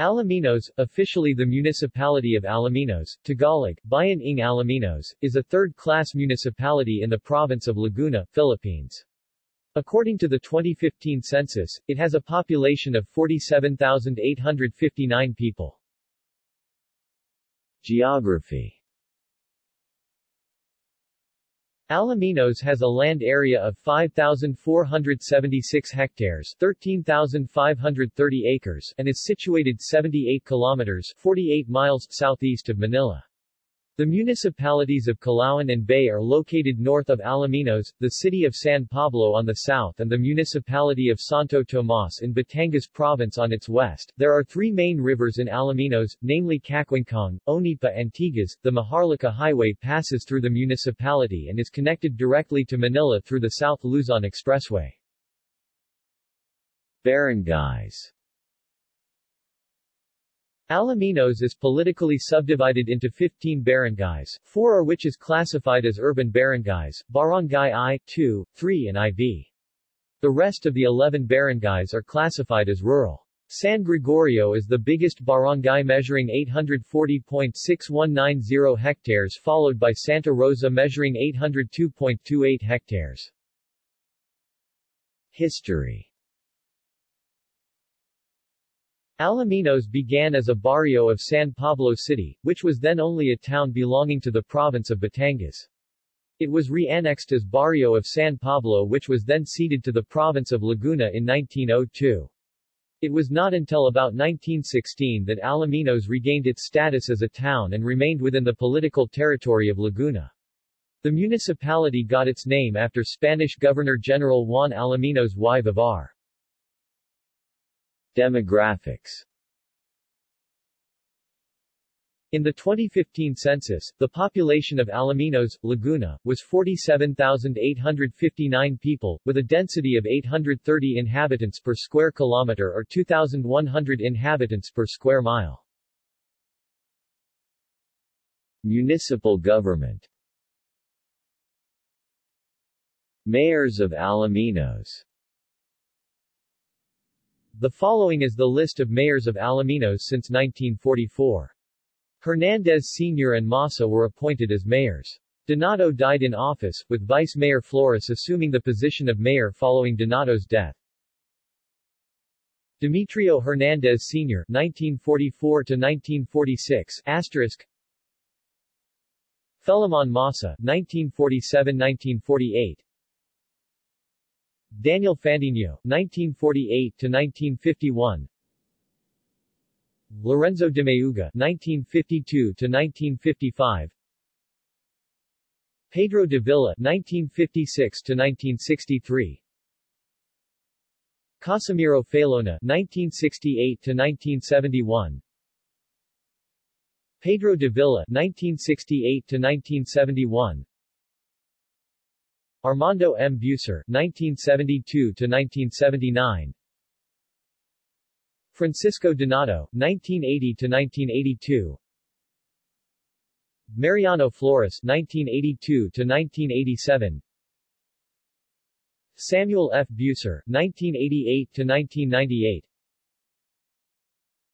Alaminos, officially the municipality of Alaminos, Tagalog, Bayan ng Alaminos, is a third-class municipality in the province of Laguna, Philippines. According to the 2015 census, it has a population of 47,859 people. Geography Alaminos has a land area of 5,476 hectares 13,530 acres and is situated 78 kilometers 48 miles southeast of Manila. The municipalities of Calauan and Bay are located north of Alaminos, the city of San Pablo on the south and the municipality of Santo Tomas in Batangas province on its west. There are three main rivers in Alaminos, namely Cacuingcong, Onipa and Tigas. The Maharlika Highway passes through the municipality and is connected directly to Manila through the South Luzon Expressway. Barangays Alaminos is politically subdivided into 15 barangays, four of which is classified as urban barangays, Barangay I, II, III and IV. The rest of the 11 barangays are classified as rural. San Gregorio is the biggest barangay measuring 840.6190 hectares followed by Santa Rosa measuring 802.28 hectares. History Alaminos began as a barrio of San Pablo City, which was then only a town belonging to the province of Batangas. It was re-annexed as barrio of San Pablo which was then ceded to the province of Laguna in 1902. It was not until about 1916 that Alaminos regained its status as a town and remained within the political territory of Laguna. The municipality got its name after Spanish Governor-General Juan Alaminos y Vivar. Demographics. In the 2015 census, the population of Alaminos, Laguna, was 47,859 people, with a density of 830 inhabitants per square kilometer or 2,100 inhabitants per square mile. Municipal government. Mayors of Alaminos the following is the list of mayors of Alaminos since 1944. Hernandez Sr. and Massa were appointed as mayors. Donato died in office, with Vice Mayor Flores assuming the position of mayor following Donato's death. Demetrio Hernandez Sr. 1944-1946 asterisk Felimon Massa 1947-1948 Daniel Fandino, 1948-1951 Lorenzo de Mayuga, 1952-1955 Pedro de Villa, 1956-1963 Casimiro Falona, 1968-1971 Pedro de Villa, 1968-1971 Armando M. Bucer, 1972-1979 Francisco Donato, 1980-1982 Mariano Flores, 1982-1987 Samuel F. Bucer, 1988-1998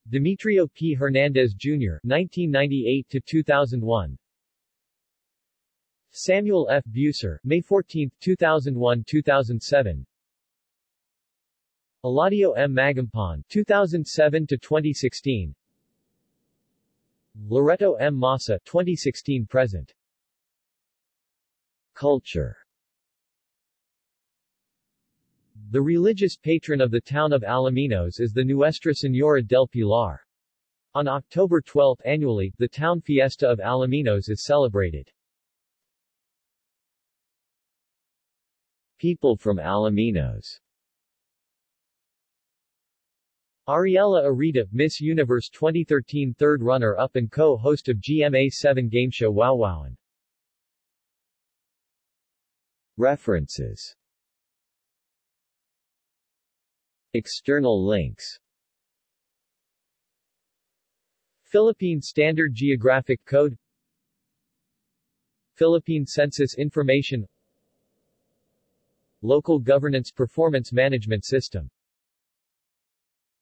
Demetrio P. Hernandez, Jr., 1998-2001 Samuel F. Bucer, May 14, 2001-2007 Eladio M. Magampon, 2007-2016 Loreto M. Massa, 2016-present Culture The religious patron of the town of Alaminos is the Nuestra Señora del Pilar. On October 12 annually, the town fiesta of Alaminos is celebrated. People from Alaminos. Ariella Arida, Miss Universe 2013 third runner-up and co-host of GMA7 game show Wowowin. References. External links. Philippine Standard Geographic Code. Philippine Census Information Local Governance Performance Management System